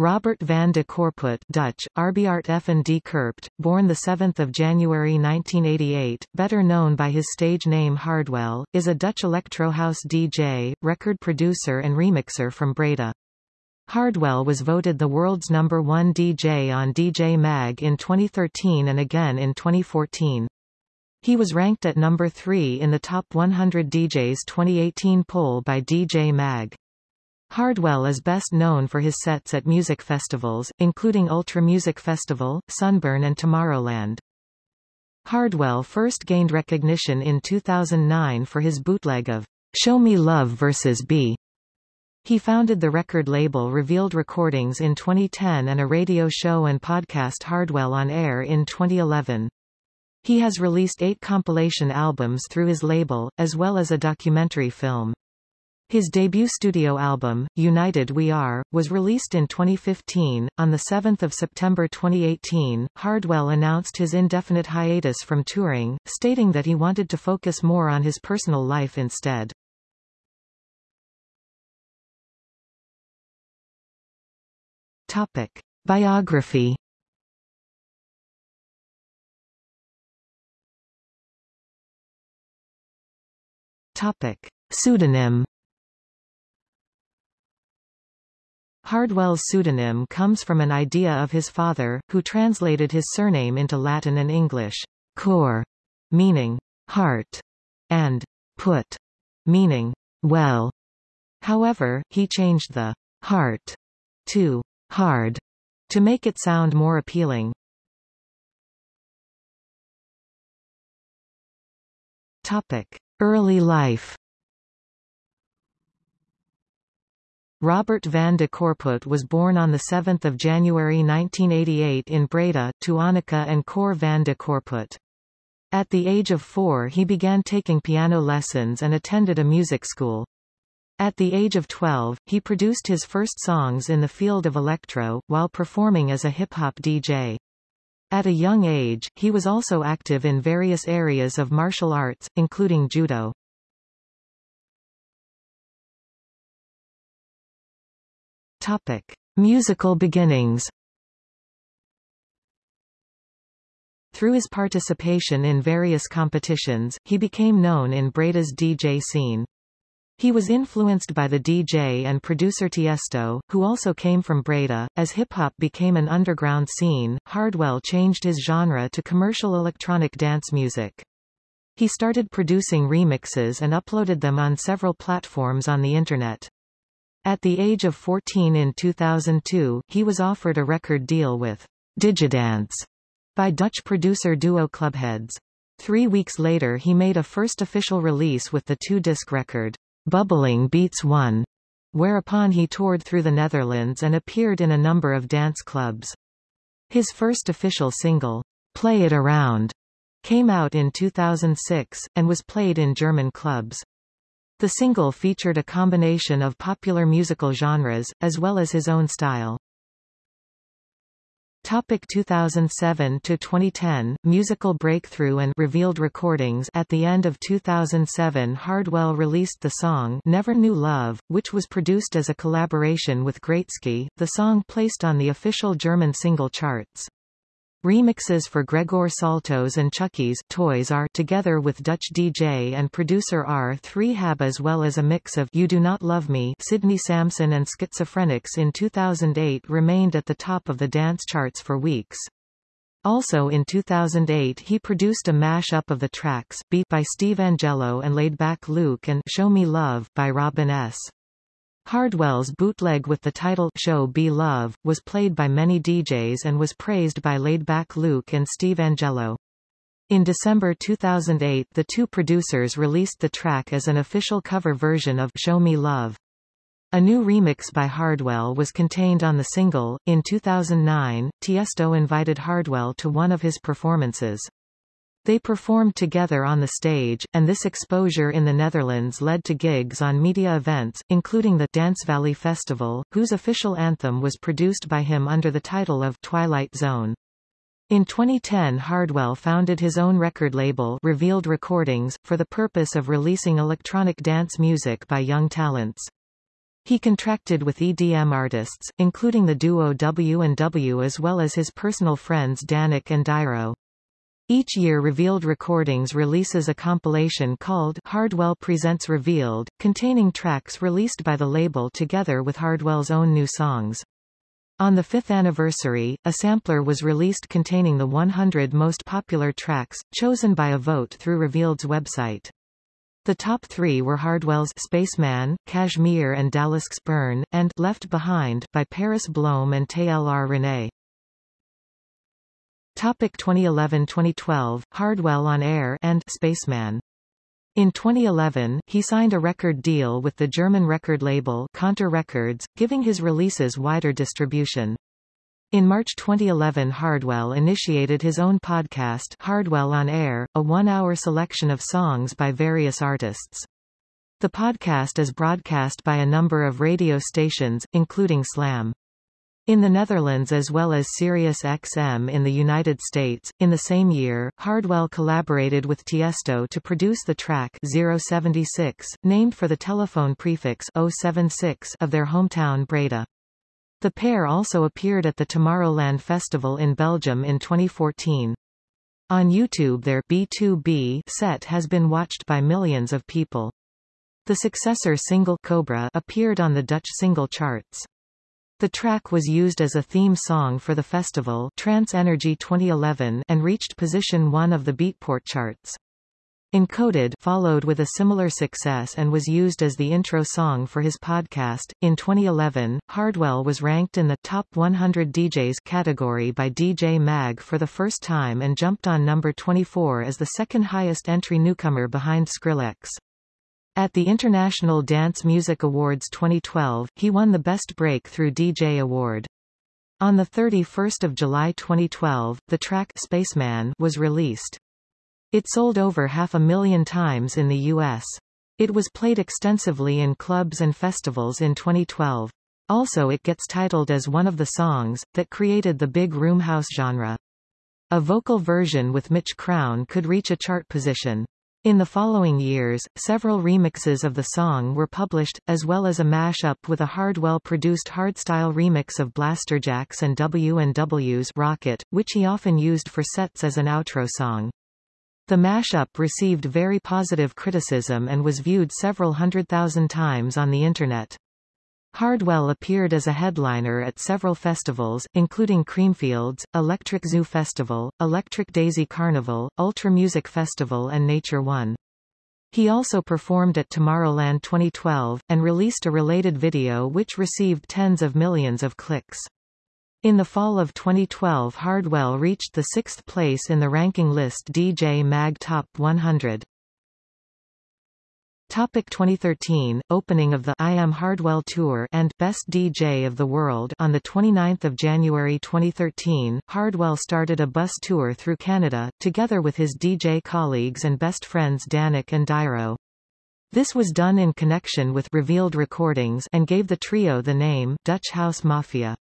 Robert van de Corput Dutch, Arbeart F. de Kerpt, born 7 January 1988, better known by his stage name Hardwell, is a Dutch electro house DJ, record producer and remixer from Breda. Hardwell was voted the world's number one DJ on DJ Mag in 2013 and again in 2014. He was ranked at number 3 in the Top 100 DJs 2018 poll by DJ Mag. Hardwell is best known for his sets at music festivals, including Ultra Music Festival, Sunburn and Tomorrowland. Hardwell first gained recognition in 2009 for his bootleg of Show Me Love vs. B. He founded the record label Revealed Recordings in 2010 and a radio show and podcast Hardwell on Air in 2011. He has released eight compilation albums through his label, as well as a documentary film. His debut studio album, United We Are, was released in 2015. On 7 September 2018, Hardwell announced his indefinite hiatus from touring, stating that he wanted to focus more on his personal life instead. Topic. Biography Topic. Pseudonym Hardwell's pseudonym comes from an idea of his father, who translated his surname into Latin and English, cor, meaning heart, and put, meaning well. However, he changed the heart to hard to make it sound more appealing. Topic: Early life Robert van de Corput was born on 7 January 1988 in Breda, to Anneke and Cor van de Corput. At the age of four he began taking piano lessons and attended a music school. At the age of 12, he produced his first songs in the field of electro, while performing as a hip-hop DJ. At a young age, he was also active in various areas of martial arts, including judo. Topic: Musical beginnings. Through his participation in various competitions, he became known in Breda's DJ scene. He was influenced by the DJ and producer Tiesto, who also came from Breda. As hip-hop became an underground scene, Hardwell changed his genre to commercial electronic dance music. He started producing remixes and uploaded them on several platforms on the Internet. At the age of 14 in 2002, he was offered a record deal with Digidance by Dutch producer duo Clubheads. Three weeks later he made a first official release with the two-disc record, Bubbling Beats 1, whereupon he toured through the Netherlands and appeared in a number of dance clubs. His first official single, Play It Around, came out in 2006, and was played in German clubs. The single featured a combination of popular musical genres, as well as his own style. Topic 2007 to 2010 Musical Breakthrough and Revealed Recordings At the end of 2007 Hardwell released the song Never Knew Love, which was produced as a collaboration with Greatski. The song placed on the official German single charts. Remixes for Gregor Salto's and Chuckie's Toys are together with Dutch DJ and producer R3hab as well as a mix of You Do Not Love Me Sidney Samson and Schizophrenics in 2008 remained at the top of the dance charts for weeks. Also in 2008 he produced a mash-up of the tracks Beat by Steve Angello and Laidback Luke and Show Me Love by Robin S. Hardwell's bootleg with the title Show Be Love, was played by many DJs and was praised by Laidback Luke and Steve Angello. In December 2008 the two producers released the track as an official cover version of Show Me Love. A new remix by Hardwell was contained on the single. In 2009, Tiesto invited Hardwell to one of his performances. They performed together on the stage, and this exposure in the Netherlands led to gigs on media events, including the Dance Valley Festival, whose official anthem was produced by him under the title of Twilight Zone. In 2010 Hardwell founded his own record label Revealed Recordings, for the purpose of releasing electronic dance music by young talents. He contracted with EDM artists, including the duo W and W as well as his personal friends Dannic and Dyro. Each year Revealed Recordings releases a compilation called Hardwell Presents Revealed, containing tracks released by the label together with Hardwell's own new songs. On the fifth anniversary, a sampler was released containing the 100 most popular tracks, chosen by a vote through Revealed's website. The top three were Hardwell's Spaceman, Kashmir and Dallas Burn, and Left Behind by Paris Blohm and TLR René. Topic 2011-2012, Hardwell on Air and Spaceman. In 2011, he signed a record deal with the German record label Kontor Records, giving his releases wider distribution. In March 2011 Hardwell initiated his own podcast Hardwell on Air, a one-hour selection of songs by various artists. The podcast is broadcast by a number of radio stations, including Slam. In the Netherlands as well as Sirius XM in the United States, in the same year, Hardwell collaborated with Tiesto to produce the track 076, named for the telephone prefix 076 of their hometown Breda. The pair also appeared at the Tomorrowland Festival in Belgium in 2014. On YouTube their B2B set has been watched by millions of people. The successor single Cobra appeared on the Dutch single charts. The track was used as a theme song for the festival Trance Energy 2011 and reached position 1 of the Beatport charts. Encoded followed with a similar success and was used as the intro song for his podcast. In 2011, Hardwell was ranked in the Top 100 DJs category by DJ Mag for the first time and jumped on number 24 as the second highest entry newcomer behind Skrillex. At the International Dance Music Awards 2012, he won the Best Breakthrough DJ award. On 31 July 2012, the track Spaceman was released. It sold over half a million times in the U.S. It was played extensively in clubs and festivals in 2012. Also it gets titled as one of the songs, that created the big room house genre. A vocal version with Mitch Crown could reach a chart position. In the following years, several remixes of the song were published, as well as a mashup with a Hardwell-produced hardstyle remix of Blasterjaxx and W&W's Rocket, which he often used for sets as an outro song. The mashup received very positive criticism and was viewed several hundred thousand times on the Internet. Hardwell appeared as a headliner at several festivals, including Creamfields, Electric Zoo Festival, Electric Daisy Carnival, Ultra Music Festival and Nature One. He also performed at Tomorrowland 2012, and released a related video which received tens of millions of clicks. In the fall of 2012 Hardwell reached the sixth place in the ranking list DJ Mag Top 100. Topic 2013 Opening of the I Am Hardwell Tour and Best DJ of the World On 29 January 2013, Hardwell started a bus tour through Canada, together with his DJ colleagues and best friends Dannic and Dyro. This was done in connection with Revealed Recordings and gave the trio the name Dutch House Mafia.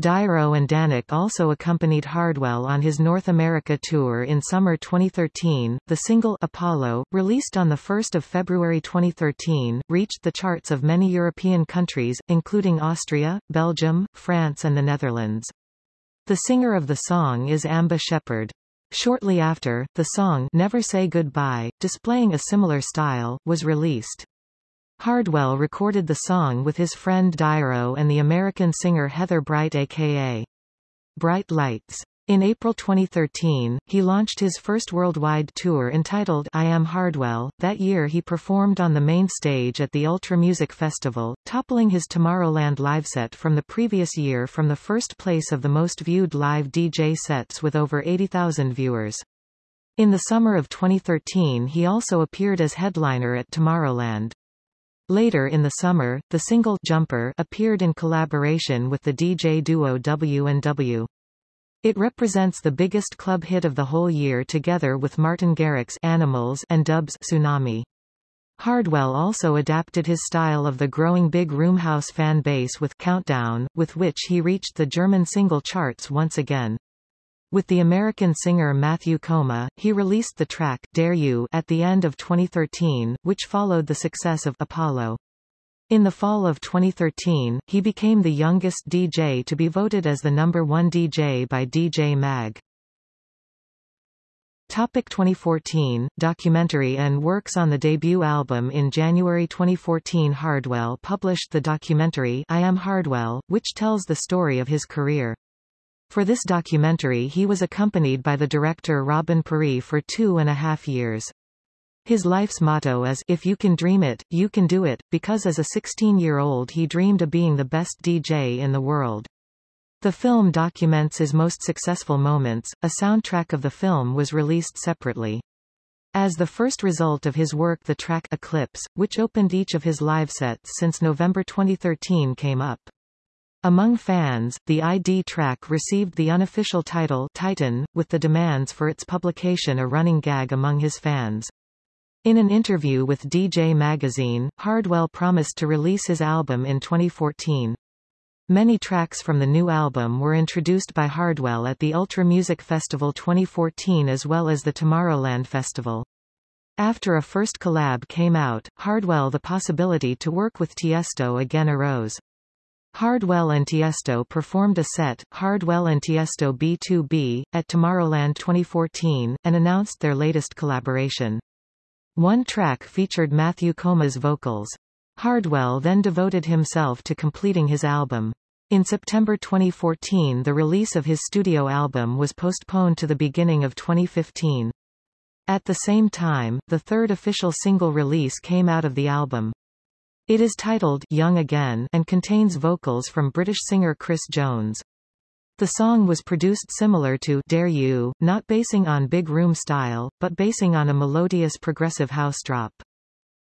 Dyro and Dannic also accompanied Hardwell on his North America tour in summer 2013. The single Apollo, released on 1 February 2013, reached the charts of many European countries, including Austria, Belgium, France and the Netherlands. The singer of the song is Amba Shepherd. Shortly after, the song Never Say Goodbye, displaying a similar style, was released. Hardwell recorded the song with his friend Dyro and the American singer Heather Bright aka Bright Lights. In April 2013, he launched his first worldwide tour entitled I Am Hardwell. That year he performed on the main stage at the Ultra Music Festival, toppling his Tomorrowland live set from the previous year from the first place of the most viewed live DJ sets with over 80,000 viewers. In the summer of 2013 he also appeared as headliner at Tomorrowland. Later in the summer, the single Jumper appeared in collaboration with the DJ duo W&W. It represents the biggest club hit of the whole year together with Martin Garrix's Animals and DVBBS' Tsunami. Hardwell also adapted his style of the growing big roomhouse fan base with Countdown, with which he reached the German single charts once again. With the American singer Matthew Koma, he released the track Dare You at the end of 2013, which followed the success of Apollo. In the fall of 2013, he became the youngest DJ to be voted as the number one DJ by DJ Mag. Topic 2014, documentary and works on the debut album In January 2014 Hardwell published the documentary I Am Hardwell, which tells the story of his career. For this documentary he was accompanied by the director Robin Parry for two and a half years. His life's motto is, if you can dream it, you can do it, because as a 16-year-old he dreamed of being the best DJ in the world. The film documents his most successful moments. A soundtrack of the film was released separately. As the first result of his work the track Eclipse, which opened each of his live sets since November 2013 came up. Among fans, the ID track received the unofficial title Titan, with the demands for its publication a running gag among his fans. In an interview with DJ Magazine, Hardwell promised to release his album in 2014. Many tracks from the new album were introduced by Hardwell at the Ultra Music Festival 2014 as well as the Tomorrowland Festival. After a first collab came out, Hardwell the possibility to work with Tiesto again arose. Hardwell and Tiesto performed a set, Hardwell and Tiesto B2B, at Tomorrowland 2014, and announced their latest collaboration. One track featured Matthew Koma's vocals. Hardwell then devoted himself to completing his album. In September 2014 the release of his studio album was postponed to the beginning of 2015. At the same time, the third official single release came out of the album. It is titled Young Again and contains vocals from British singer Chris Jones. The song was produced similar to Dare You, not basing on big room style, but basing on a melodious progressive house drop.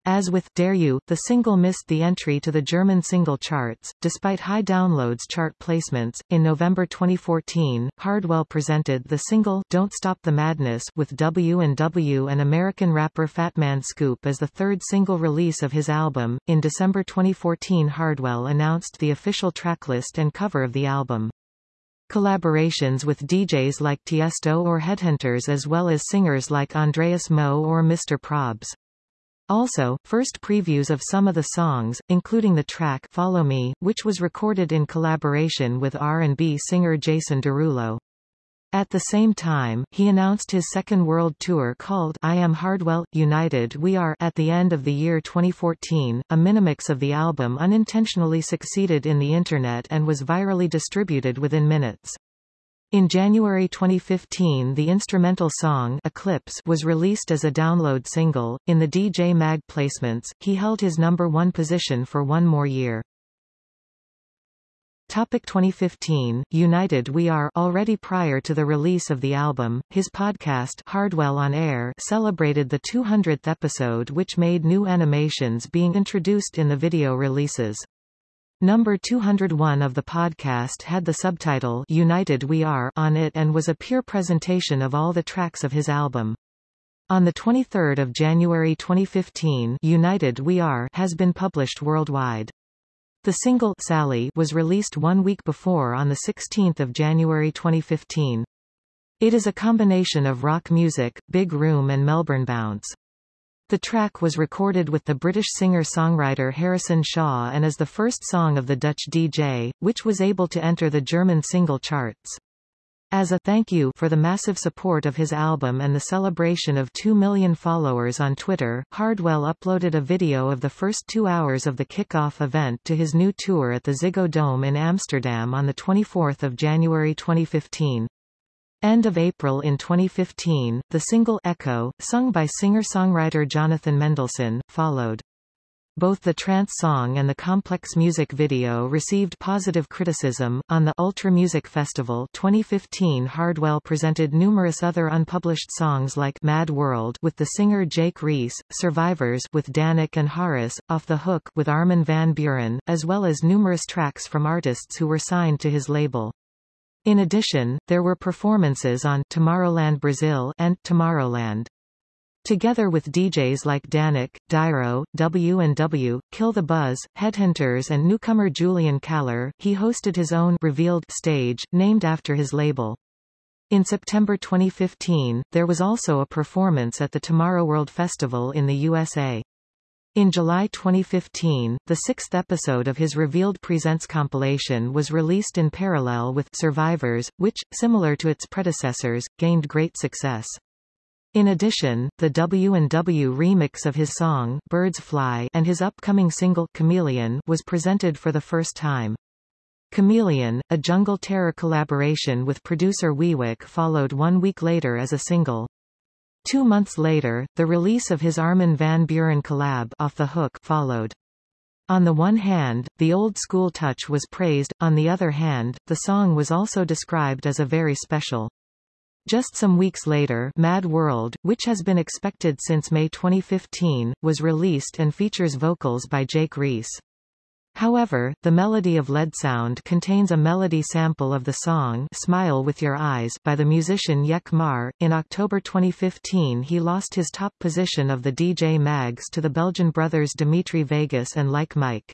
As with Dare You, the single missed the entry to the German single charts, despite high downloads chart placements. In November 2014, Hardwell presented the single Don't Stop the Madness with W&W and American rapper Fatman Scoop as the third single release of his album. In December 2014 Hardwell announced the official tracklist and cover of the album. Collaborations with DJs like Tiesto or Headhunterz as well as singers like Andreas Moe or Mr. Probz. Also, first previews of some of the songs, including the track Follow Me, which was recorded in collaboration with R&B singer Jason Derulo. At the same time, he announced his second world tour called I Am Hardwell, United We Are at the end of the year 2014. A minimix of the album unintentionally succeeded in the Internet and was virally distributed within minutes. In January 2015 the instrumental song Eclipse was released as a download single. In the DJ Mag placements, he held his number one position for one more year. Topic 2015, United We Are already prior to the release of the album, his podcast Hardwell on Air celebrated the 200th episode which made new animations being introduced in the video releases. Number 201 of the podcast had the subtitle United We Are on it and was a pure presentation of all the tracks of his album. On 23 January 2015 United We Are has been published worldwide. The single Sally was released one week before on 16 January 2015. It is a combination of rock music, big room and Melbourne bounce. The track was recorded with the British singer-songwriter Harrison Shaw and is the first song of the Dutch DJ, which was able to enter the German single charts. As a thank you for the massive support of his album and the celebration of 2 million followers on Twitter, Hardwell uploaded a video of the first two hours of the kick-off event to his new tour at the Ziggo Dome in Amsterdam on 24 January 2015. End of April in 2015, the single Echo, sung by singer-songwriter Jonathan Mendelsohn, followed. Both the trance song and the complex music video received positive criticism. On the Ultra Music Festival 2015, Hardwell presented numerous other unpublished songs like Mad World with the singer Jake Reese, Survivors with Dannic and Harris, Off the Hook with Armin van Buuren, as well as numerous tracks from artists who were signed to his label. In addition, there were performances on Tomorrowland Brazil and Tomorrowland. Together with DJs like Dannic, Dyro, W&W, Kill the Buzz, Headhunterz and newcomer Julian Calor, he hosted his own Revealed stage, named after his label. In September 2015, there was also a performance at the Tomorrow World Festival in the USA. In July 2015, the sixth episode of his Revealed Presents compilation was released in parallel with Survivors, which, similar to its predecessors, gained great success. In addition, the W&W remix of his song Birds Fly and his upcoming single Chameleon was presented for the first time. Chameleon, a Jungle Terror collaboration with producer Wiwek followed one week later as a single. Two months later, the release of his Armin van Buuren collab Off the Hook followed. On the one hand, the old-school touch was praised, on the other hand, the song was also described as a very special. Just some weeks later Mad World, which has been expected since May 2015, was released and features vocals by Jake Reese. However, the melody of Lead Sound contains a melody sample of the song Smile with Your Eyes by the musician Yek Maar. In October 2015 he lost his top position of the DJ Mags to the Belgian brothers Dimitri Vegas and Like Mike.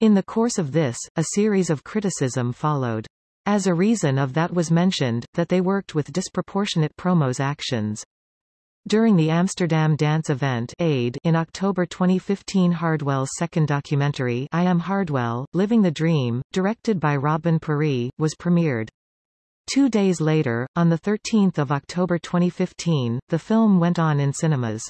In the course of this, a series of criticism followed. As a reason of that was mentioned, that they worked with disproportionate promos actions. During the Amsterdam dance event AID in October 2015 Hardwell's second documentary I Am Hardwell, Living the Dream, directed by Robin Parry, was premiered. Two days later, on 13 October 2015, the film went on in cinemas.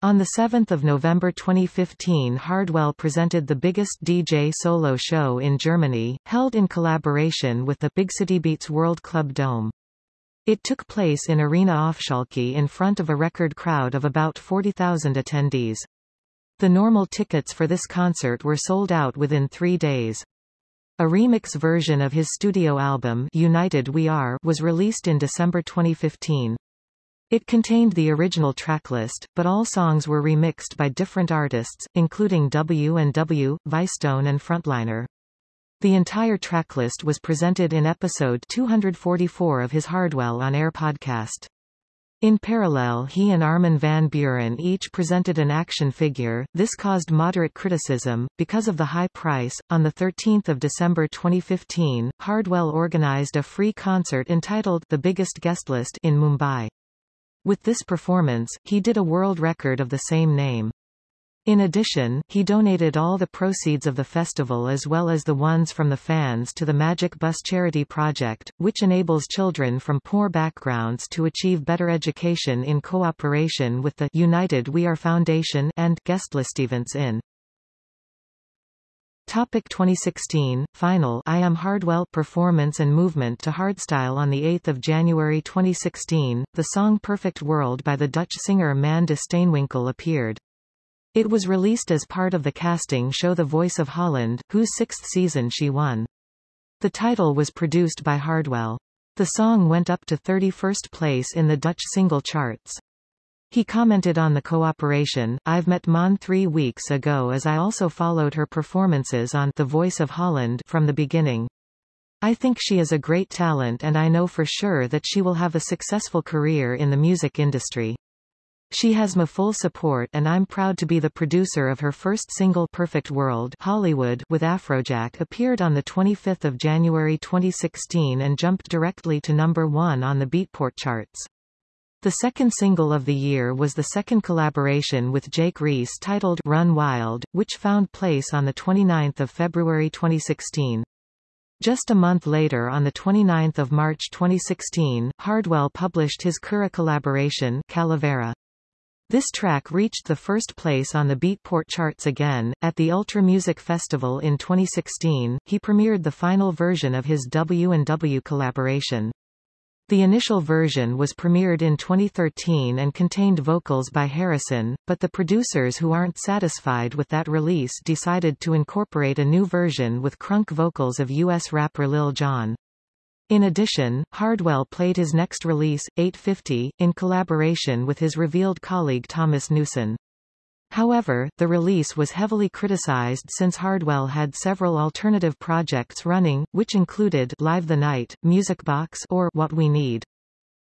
On 7 November 2015 Hardwell presented the biggest DJ solo show in Germany, held in collaboration with the Big City Beats World Club Dome. It took place in Arena Aufschalke in front of a record crowd of about 40,000 attendees. The normal tickets for this concert were sold out within three days. A remix version of his studio album United We Are was released in December 2015. It contained the original tracklist, but all songs were remixed by different artists, including W&W, Vicetone and Frontliner. The entire tracklist was presented in episode 244 of his Hardwell on Air podcast. In parallel he and Armin van Buuren each presented an action figure. This caused moderate criticism, because of the high price. On 13 December 2015, Hardwell organized a free concert entitled The Biggest Guest List in Mumbai. With this performance, he did a world record of the same name. In addition, he donated all the proceeds of the festival as well as the ones from the fans to the Magic Bus charity project, which enables children from poor backgrounds to achieve better education in cooperation with the United We Are Foundation and Guestlist Events in. Topic 2016 Final I Am Hardwell performance and movement to hardstyle on the 8th of January 2016 the song Perfect World by the Dutch singer Maan de Steenwinkel appeared it was released as part of the casting show The Voice of Holland, whose sixth season she won. The title was produced by Hardwell. The song went up to 31st place in the Dutch single charts. He commented on the cooperation, I've met Maan three weeks ago as I also followed her performances on The Voice of Holland from the beginning. I think she is a great talent and I know for sure that she will have a successful career in the music industry. She has my full support and I'm proud to be the producer of her first single Perfect World Hollywood with Afrojack appeared on 25 January 2016 and jumped directly to number one on the Beatport charts. The second single of the year was the second collaboration with Jake Reese titled Run Wild, which found place on 29 February 2016. Just a month later on 29 March 2016, Hardwell published his KURA collaboration Calavera. This track reached the first place on the Beatport charts again. At the Ultra Music Festival in 2016, he premiered the final version of his W&W collaboration. The initial version was premiered in 2013 and contained vocals by Harrison, but the producers who aren't satisfied with that release decided to incorporate a new version with crunk vocals of US rapper Lil Jon. In addition, Hardwell played his next release, 850, in collaboration with his revealed colleague Thomas Newson. However, the release was heavily criticized since Hardwell had several alternative projects running, which included Live the Night, Music Box or What We Need.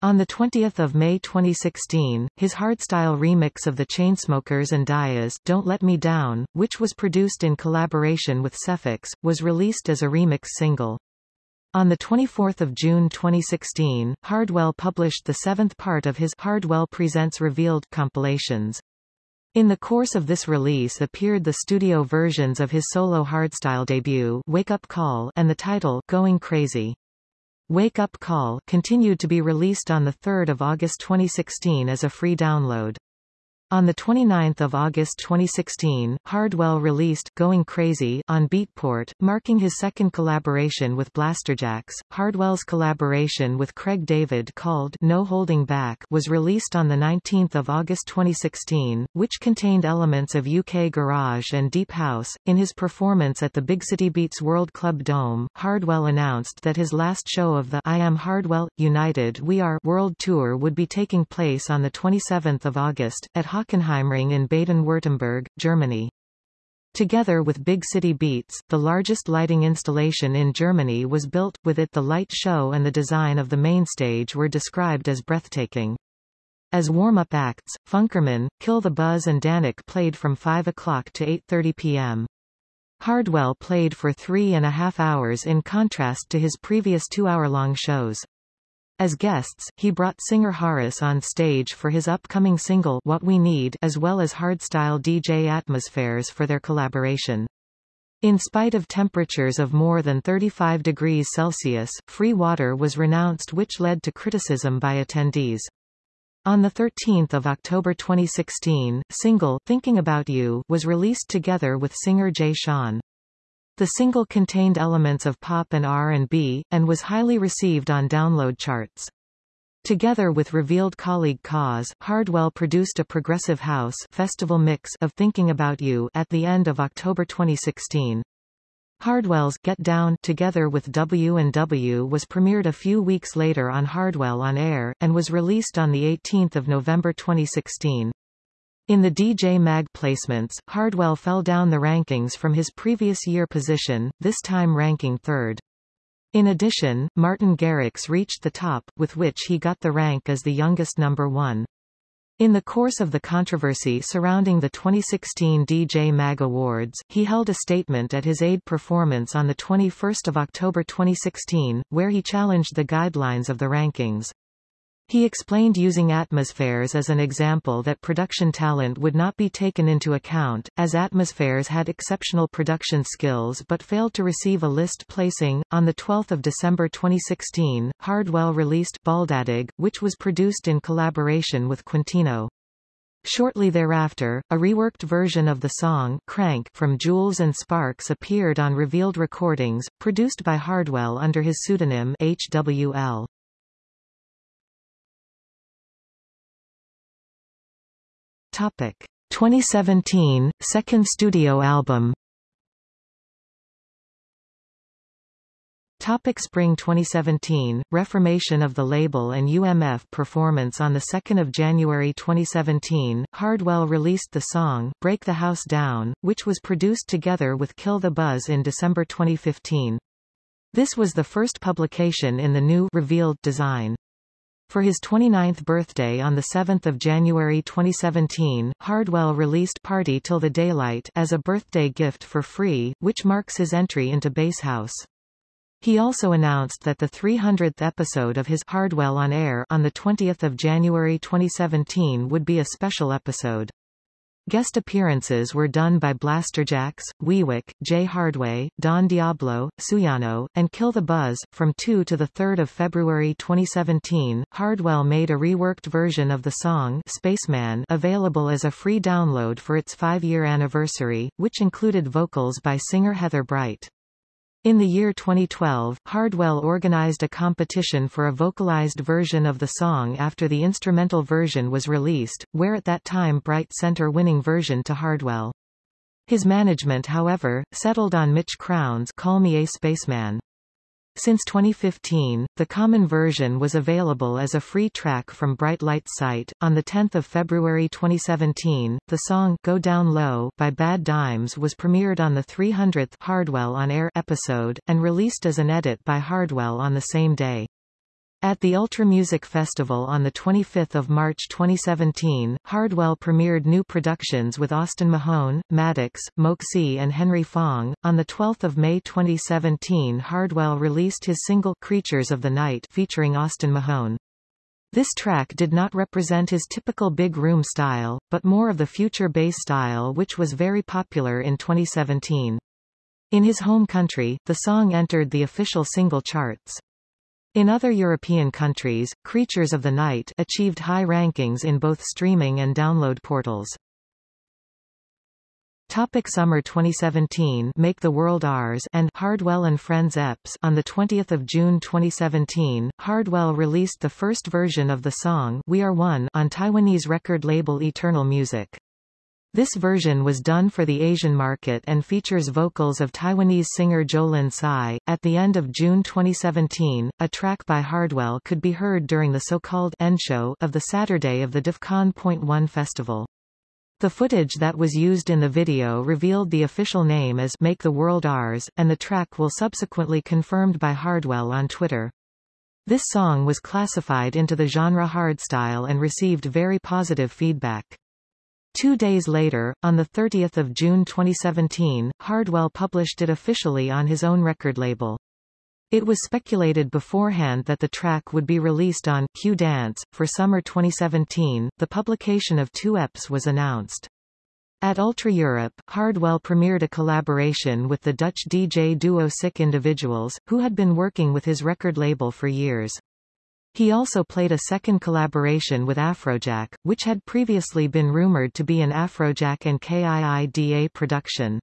On 20 May 2016, his hardstyle remix of the Chainsmokers and Dayas Don't Let Me Down, which was produced in collaboration with Sephyx, was released as a remix single. On 24 June 2016, Hardwell published the seventh part of his Hardwell Presents Revealed compilations. In the course of this release appeared the studio versions of his solo hardstyle debut Wake Up Call and the title Going Crazy. Wake Up Call continued to be released on 3 August 2016 as a free download. On 29 August 2016, Hardwell released Going Crazy on Beatport, marking his second collaboration with Blasterjaxx. Hardwell's collaboration with Craig David called No Holding Back was released on 19 August 2016, which contained elements of UK garage and deep house. In his performance at the Big City Beats World Club Dome, Hardwell announced that his last show of the I Am Hardwell, United We Are World Tour would be taking place on 27 August, at Hockenheimring in Baden-Württemberg, Germany. Together with Big City Beats, the largest lighting installation in Germany was built, with it the light show and the design of the main stage were described as breathtaking. As warm-up acts, Funkerman, Kill the Buzz and Dannic played from 5 o'clock to 8.30 p.m. Hardwell played for three and a half hours in contrast to his previous two-hour-long shows. As guests, he brought singer Horus on stage for his upcoming single What We Need as well as hardstyle DJ Atmozfears for their collaboration. In spite of temperatures of more than 35 degrees Celsius, free water was renounced which led to criticism by attendees. On 13 October 2016, single Thinking About You was released together with singer Jay Sean. The single contained elements of pop and R&B, and was highly received on download charts. Together with revealed colleague KAAZE, Hardwell produced a progressive house festival mix of Thinking About You at the end of October 2016. Hardwell's Get Down together with W&W was premiered a few weeks later on Hardwell on Air, and was released on 18 November 2016. In the DJ Mag placements, Hardwell fell down the rankings from his previous year position, this time ranking third. In addition, Martin Garrix reached the top, with which he got the rank as the youngest number one. In the course of the controversy surrounding the 2016 DJ Mag Awards, he held a statement at his Aid performance on 21 October 2016, where he challenged the guidelines of the rankings. He explained using Atmozfears as an example that production talent would not be taken into account, as Atmozfears had exceptional production skills but failed to receive a list placing. On 12 December 2016, Hardwell released Baldadig, which was produced in collaboration with Quintino. Shortly thereafter, a reworked version of the song Crank from Jules and Sparks appeared on Revealed Recordings, produced by Hardwell under his pseudonym HWL. Topic 2017 second studio album Topic Spring 2017, reformation of the label and UMF performance On 2 January 2017, Hardwell released the song, Break the House Down, which was produced together with Kill the Buzz in December 2015. This was the first publication in the new revealed design. For his 29th birthday on 7 January 2017, Hardwell released Party Till the Daylight as a birthday gift for free, which marks his entry into Basshouse. He also announced that the 300th episode of his Hardwell on Air on 20 January 2017 would be a special episode. Guest appearances were done by Blasterjaxx, Wiwek, Jay Hardway, Don Diablo, Suyano, and Kill the Buzz. From 2 to 3 February 2017, Hardwell made a reworked version of the song Spaceman available as a free download for its five-year anniversary, which included vocals by singer Heather Bright. In the year 2012, Hardwell organized a competition for a vocalized version of the song after the instrumental version was released, where at that time Bright sent her winning version to Hardwell. His management however, settled on Mitch Crown's Call Me a Spaceman. Since 2015, the common version was available as a free track from Bright Light's site. On 10 February 2017, the song Go Down Low by Badd Dimes was premiered on the 300th Hardwell on Air episode, and released as an edit by Hardwell on the same day. At the Ultra Music Festival on 25 March 2017, Hardwell premiered new productions with Austin Mahone, Maddox, MOKSI and Henry Fong. On 12 May 2017 Hardwell released his single Creatures of the Night featuring Austin Mahone. This track did not represent his typical big room style, but more of the future bass style which was very popular in 2017. In his home country, the song entered the official single charts. In other European countries, Creatures of the Night achieved high rankings in both streaming and download portals. Topic Summer 2017 Make the World Ours and Hardwell and Friends EPs On the 20th of June 2017, Hardwell released the first version of the song We Are One on Taiwanese record label Eternal Music. This version was done for the Asian market and features vocals of Taiwanese singer Jolin Tsai. At the end of June 2017, a track by Hardwell could be heard during the so-called end show of the Saturday of the Defqon Point One festival. The footage that was used in the video revealed the official name as Make the World Ours, and the track will subsequently confirmed by Hardwell on Twitter. This song was classified into the genre hardstyle and received very positive feedback. Two days later, on 30 June 2017, Hardwell published it officially on his own record label. It was speculated beforehand that the track would be released on Q Dance. For summer 2017, the publication of two EPs was announced. At Ultra Europe, Hardwell premiered a collaboration with the Dutch DJ duo Sick Individuals, who had been working with his record label for years. He also played a second collaboration with Afrojack, which had previously been rumored to be an Afrojack and KIIDA production.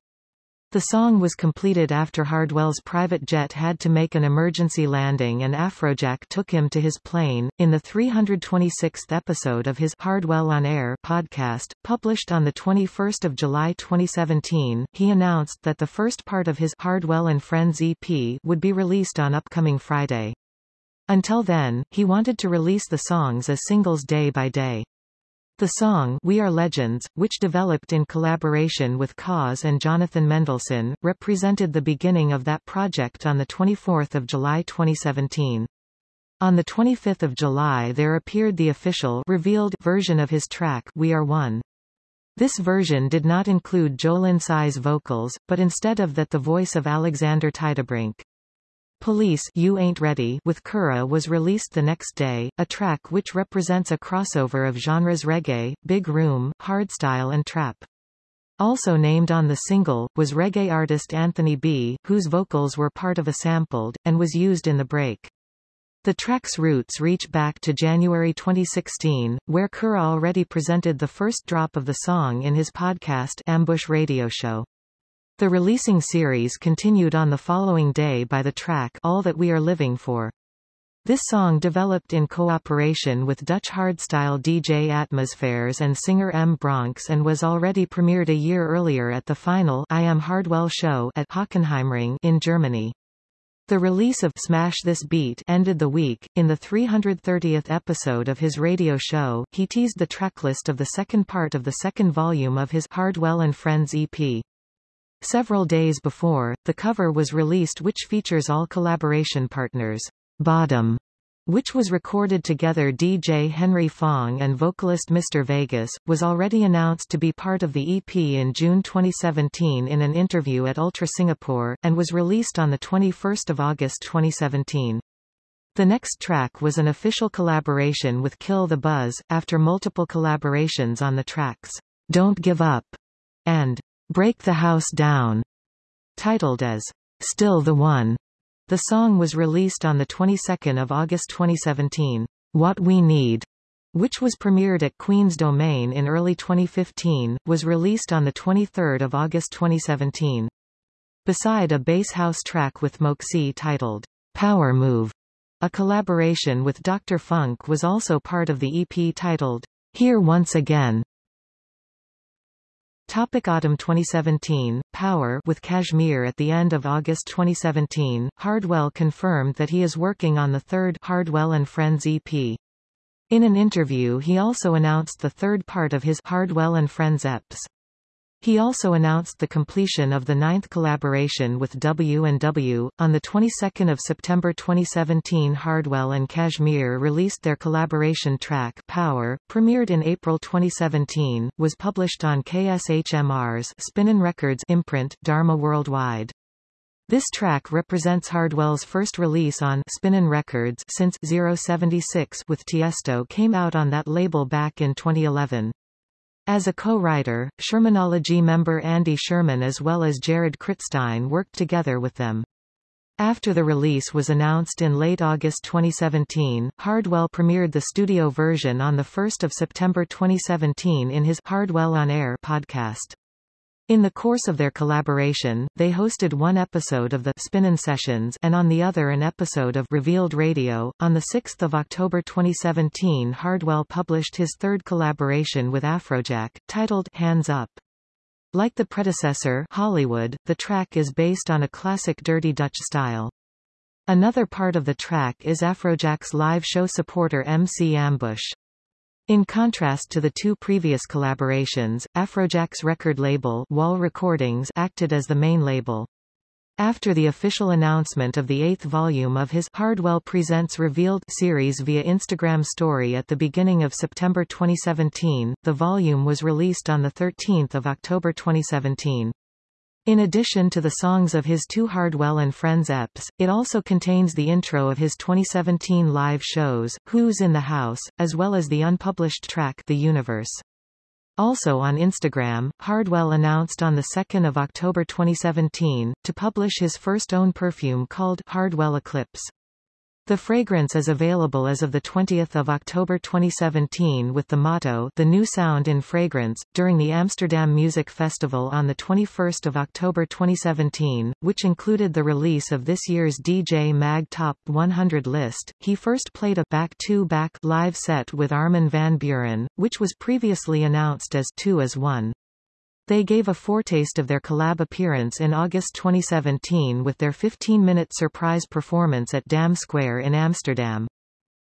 The song was completed after Hardwell's private jet had to make an emergency landing and Afrojack took him to his plane. In the 326th episode of his Hardwell on Air podcast, published on the 21st of July 2017, he announced that the first part of his Hardwell and Friends EP would be released on upcoming Friday. Until then, he wanted to release the songs as singles day by day. The song We Are Legends, which developed in collaboration with KAAZE and Jonathan Mendelsohn, represented the beginning of that project on 24 July 2017. On 25 July there appeared the official revealed version of his track We Are One. This version did not include Jolin Tsai's vocals, but instead of that the voice of Alexander Tiedebrink. Police You Ain't Ready with Kura was released the next day, a track which represents a crossover of genres reggae, big room, hardstyle and trap. Also named on the single, was reggae artist Anthony B., whose vocals were part of a sampled, and was used in the break. The track's roots reach back to January 2016, where Kura already presented the first drop of the song in his podcast Ambush Radio Show. The releasing series continued on the following day by the track All That We Are Living For. This song developed in cooperation with Dutch hardstyle DJ Atmozfears and singer M. Bronx and was already premiered a year earlier at the final I Am Hardwell show at Hockenheimring in Germany. The release of Smash This Beat ended the week. In the 330th episode of his radio show, he teased the tracklist of the second part of the second volume of his Hardwell and Friends EP. Several days before, the cover was released which features all collaboration partners. Bottom, which was recorded together DJ Henry Fong and vocalist Mr. Vegas, was already announced to be part of the EP in June 2017 in an interview at Ultra Singapore, and was released on 21 August 2017. The next track was an official collaboration with Kill the Buzz, after multiple collaborations on the tracks, Don't Give Up, and Break the House Down, titled as Still the One. The song was released on the 22nd of August 2017. What We Need, which was premiered at Queen's Domain in early 2015, was released on the 23rd of August 2017. Beside a bass house track with MOKSI titled Power Move, a collaboration with Dr. Funk was also part of the EP titled Here Once Again. Topic Autumn 2017, Power with KSHMR At the end of August 2017, Hardwell confirmed that he is working on the third Hardwell and Friends EP. In an interview he also announced the third part of his Hardwell and Friends EPs. He also announced the completion of the ninth collaboration with W&W. On the 22nd of September 2017 Hardwell and KSHMR released their collaboration track Power, premiered in April 2017, was published on KSHMR's Spinnin' Records imprint, Dharma Worldwide. This track represents Hardwell's first release on Spinnin' Records since 076 with Tiesto came out on that label back in 2011. As a co-writer, Shermanology member Andy Sherman as well as Jared Kritstein worked together with them. After the release was announced in late August 2017, Hardwell premiered the studio version on 1 September 2017 in his Hardwell on Air podcast. In the course of their collaboration, they hosted one episode of the Spinnin' Sessions and on the other an episode of Revealed Radio. On 6 October 2017 Hardwell published his third collaboration with Afrojack, titled Hands Up. Like the predecessor Hollywood, the track is based on a classic Dirty Dutch style. Another part of the track is Afrojack's live show supporter MC Ambush. In contrast to the two previous collaborations, Afrojack's record label Wall Recordings acted as the main label. After the official announcement of the eighth volume of his Hardwell Presents Revealed series via Instagram story at the beginning of September 2017, the volume was released on 13 October 2017. In addition to the songs of his two Hardwell and Friends EPs, it also contains the intro of his 2017 live shows, Who's in the House, as well as the unpublished track The Universe. Also on Instagram, Hardwell announced on 2 October 2017, to publish his first own perfume called Hardwell Eclipse. The fragrance is available as of 20 October 2017 with the motto The New Sound in Fragrance, during the Amsterdam Music Festival on 21 October 2017, which included the release of this year's DJ Mag Top 100 list. He first played a back-to-back -back live set with Armin van Buuren, which was previously announced as Two as One. They gave a foretaste of their collab appearance in August 2017 with their 15-minute surprise performance at Dam Square in Amsterdam.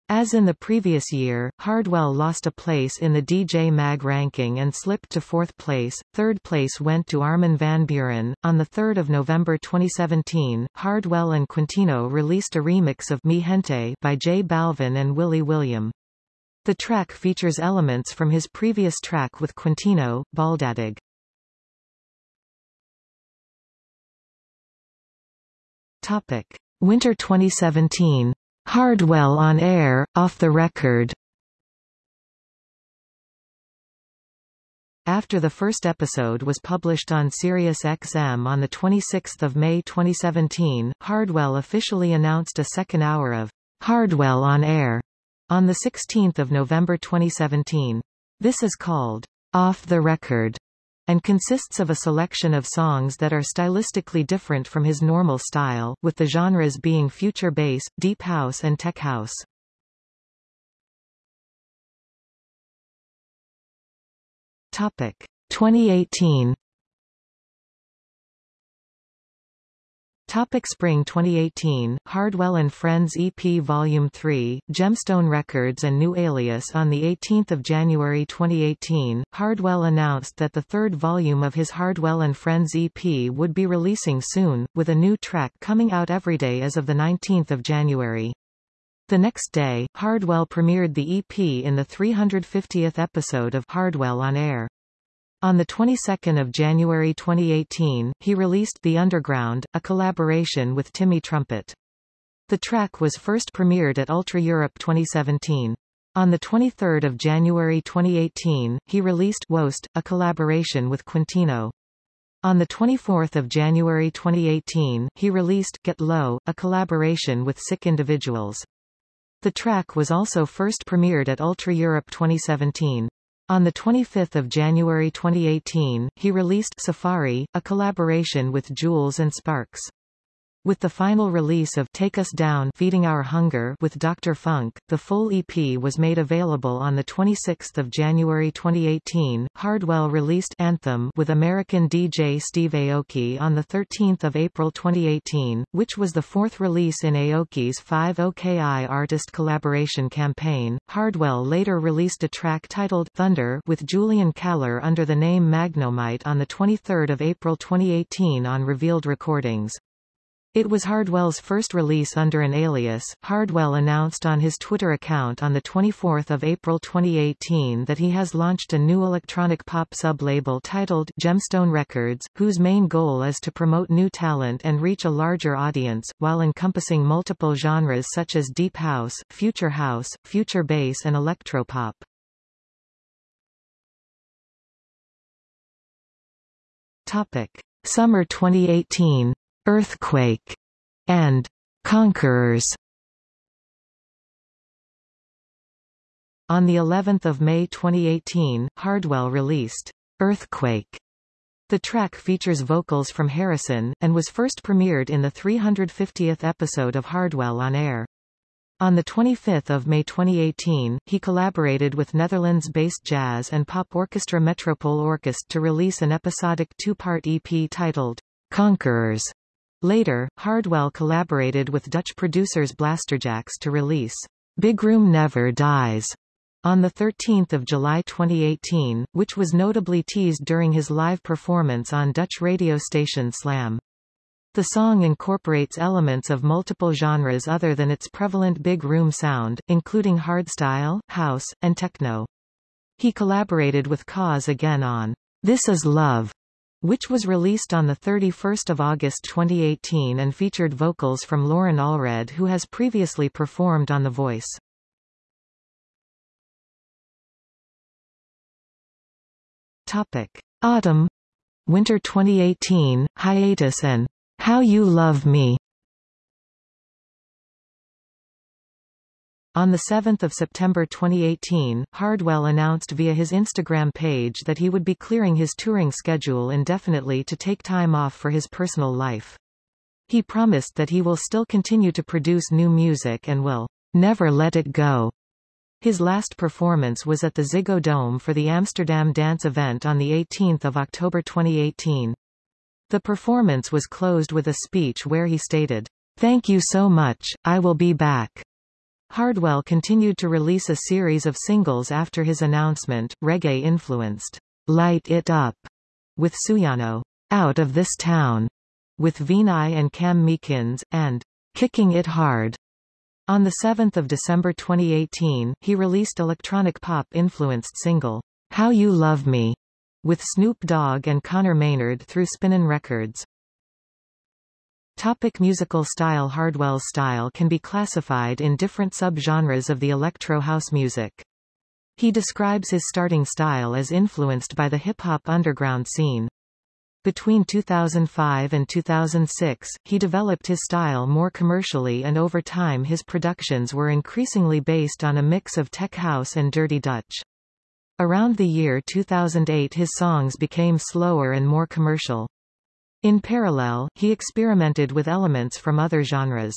As in the previous year, Hardwell lost a place in the DJ Mag ranking and slipped to fourth place. Third place went to Armin van Buuren. On 3 November 2017, Hardwell and Quintino released a remix of Mi Gente by J Balvin and Willy William. The track features elements from his previous track with Quintino, Baldadig. Topic: Winter 2017. Hardwell on air, off the record. After the first episode was published on Sirius XM on 26 May 2017, Hardwell officially announced a second hour of Hardwell on Air on 16 November 2017. This is called Off the Record and consists of a selection of songs that are stylistically different from his normal style, with the genres being future bass, deep house and tech house. Topic 2018 Topic Spring 2018, Hardwell and Friends EP Volume 3, Gemstone Records and New Alias On 18 January 2018, Hardwell announced that the third volume of his Hardwell and Friends EP would be releasing soon, with a new track coming out every day as of 19 January. The next day, Hardwell premiered the EP in the 350th episode of Hardwell on Air. On the 22nd of January 2018, he released The Underground, a collaboration with Timmy Trumpet. The track was first premiered at Ultra Europe 2017. On 23 January 2018, he released Woest, a collaboration with Quintino. On 24 January 2018, he released Get Low, a collaboration with Sick Individuals. The track was also first premiered at Ultra Europe 2017. On 25 January 2018, he released Safari, a collaboration with Jules and Sparks. With the final release of Take Us Down Feeding Our Hunger with Dr. Phunk, the full EP was made available on 26 January 2018. Hardwell released Anthem with American DJ Steve Aoki on 13 April 2018, which was the fourth release in Aoki's 5 OKI artist collaboration campaign. Hardwell later released a track titled Thunder with Julian Calor under the name Magnomite on 23 April 2018 on Revealed Recordings. It was Hardwell's first release under an alias. Hardwell announced on his Twitter account on 24 April 2018 that he has launched a new electronic pop sub-label titled Gemstone Records, whose main goal is to promote new talent and reach a larger audience, while encompassing multiple genres such as deep house, future house, future bass and electropop. Topic: Summer 2018 Earthquake and Conquerors. On the 11th of May 2018, Hardwell released Earthquake. The track features vocals from Harrison, and was first premiered in the 350th episode of Hardwell on Air. On 25 May 2018, he collaborated with Netherlands-based jazz and pop orchestra Metropole Orkest to release an episodic two-part EP titled Conquerors. Later, Hardwell collaborated with Dutch producers Blasterjaxx to release Big Room Never Dies on 13 July 2018, which was notably teased during his live performance on Dutch radio station Slam. The song incorporates elements of multiple genres other than its prevalent big room sound, including hardstyle, house, and techno. He collaborated with KAAZE again on This Is Love, which was released on 31 August 2018 and featured vocals from Lauren Allred who has previously performed on The Voice. Topic. Autumn Winter 2018, Hiatus and How You Love Me On 7 September 2018, Hardwell announced via his Instagram page that he would be clearing his touring schedule indefinitely to take time off for his personal life. He promised that he will still continue to produce new music and will never let it go. His last performance was at the Ziggo Dome for the Amsterdam Dance event on 18 October 2018. The performance was closed with a speech where he stated, Thank you so much, I will be back. Hardwell continued to release a series of singles after his announcement, reggae-influenced, Light It Up, with Suyano, Out of This Town, with Vinai and Cam Meekins, and Kicking It Hard. On 7 December 2018, he released electronic pop-influenced single, How You Love Me, with Snoop Dogg and Conor Maynard through Spinnin' Records. Topic musical style Hardwell's style can be classified in different subgenres of the electro house music. He describes his starting style as influenced by the hip-hop underground scene. Between 2005 and 2006, he developed his style more commercially and over time his productions were increasingly based on a mix of tech house and dirty Dutch. Around the year 2008 his songs became slower and more commercial. In parallel, he experimented with elements from other genres.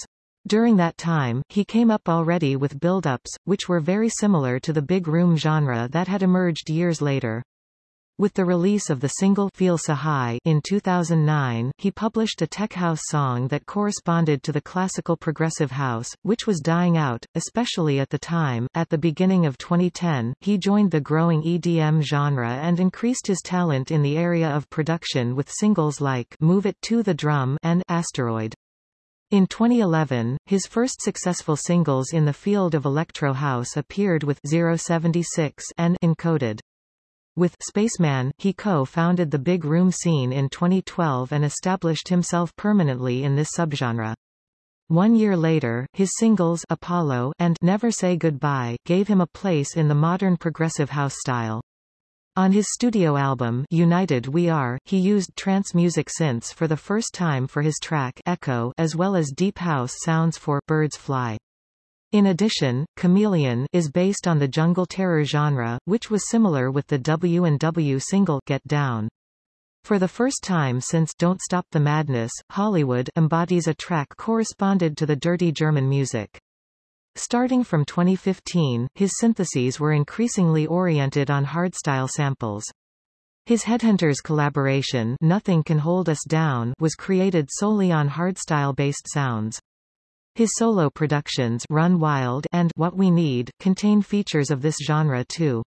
During that time, he came up already with build-ups, which were very similar to the big room genre that had emerged years later. With the release of the single Feel So High in 2009, he published a tech house song that corresponded to the classical progressive house, which was dying out, especially at the time. At the beginning of 2010, he joined the growing EDM genre and increased his talent in the area of production with singles like Move It to the Drum and Asteroid. In 2011, his first successful singles in the field of electro house appeared with 076 and Encoded. With Spaceman, he co-founded the Big Room scene in 2012 and established himself permanently in this subgenre. One year later, his singles Apollo and Never Say Goodbye gave him a place in the modern progressive house style. On his studio album United We Are, he used trance music synths for the first time for his track Echo as well as deep house sounds for Birds Fly. In addition, Chameleon is based on the jungle terror genre, which was similar with the W&W single Get Down. For the first time since Don't Stop the Madness, Hollywood embodies a track corresponded to the dirty German music. Starting from 2015, his syntheses were increasingly oriented on hardstyle samples. His Headhunterz collaboration Nothing Can Hold Us Down was created solely on hardstyle-based sounds. His solo productions Run Wild and What We Need contain features of this genre too.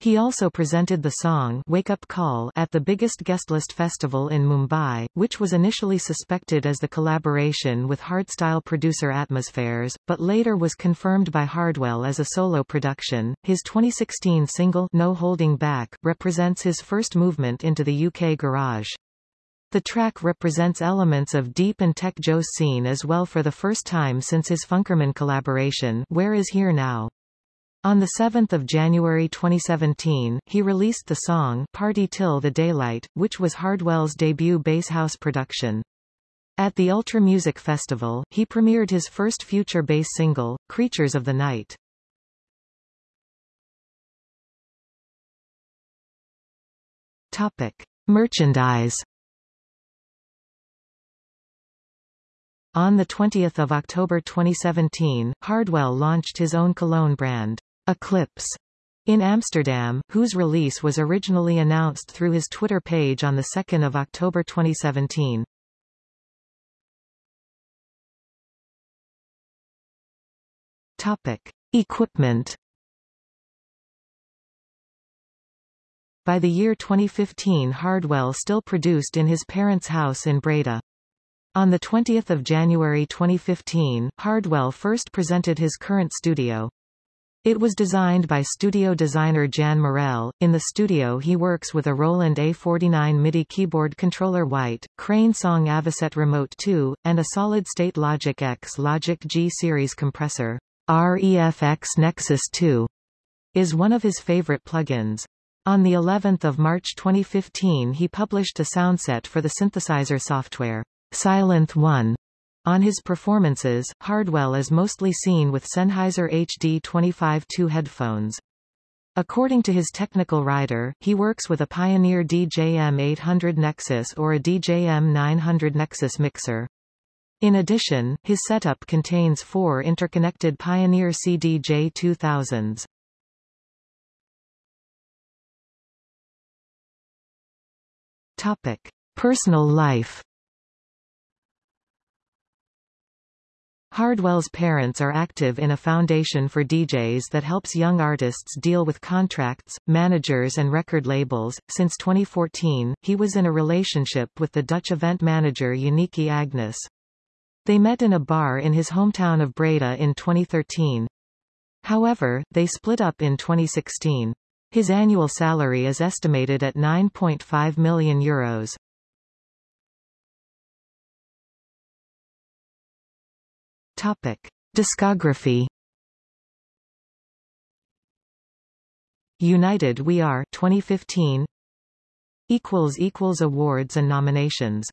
He also presented the song Wake Up Call at the biggest guestlist festival in Mumbai, which was initially suspected as the collaboration with hardstyle producer Atmozfears, but later was confirmed by Hardwell as a solo production. His 2016 single No Holding Back represents his first movement into the UK garage. The track represents elements of deep and tech Joe's scene as well for the first time since his Funkerman collaboration Where Is Here Now. On 7 January 2017, he released the song Party Till the Daylight, which was Hardwell's debut bass house production. At the Ultra Music Festival, he premiered his first future bass single, Creatures of the Night. Topic. Merchandise On 20 October 2017, Hardwell launched his own cologne brand. Eclipse in Amsterdam, whose release was originally announced through his Twitter page on 2 October 2017. Topic. Equipment By the year 2015 Hardwell still produced in his parents' house in Breda. On 20 January 2015, Hardwell first presented his current studio. It was designed by studio designer Jan Morel. In the studio he works with a Roland A49 MIDI keyboard controller white, Crane Song Avocet Remote 2, and a solid-state Logic X Logic G series compressor. REFX Nexus 2 is one of his favorite plugins. On the 11th of March 2015 he published a soundset for the synthesizer software, Sylenth 1, on his performances, Hardwell is mostly seen with Sennheiser HD25-2 headphones. According to his technical writer, he works with a Pioneer DJM 800 Nexus or a DJM 900 Nexus mixer. In addition, his setup contains four interconnected Pioneer CDJ 2000s. Topic. Personal life Hardwell's parents are active in a foundation for DJs that helps young artists deal with contracts, managers and record labels. Since 2014, he was in a relationship with the Dutch event manager Unieke Agnes. They met in a bar in his hometown of Breda in 2013. However, they split up in 2016. His annual salary is estimated at 9.5 million euros. Topic: Discography. United We Are 2015 equals equals awards and nominations